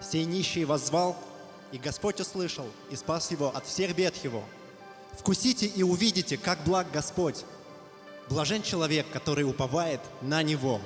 Сей нищий воззвал, и Господь услышал и спас его от всех бед его. Вкусите и увидите, как благ Господь. Блажен человек, который уповает на Него.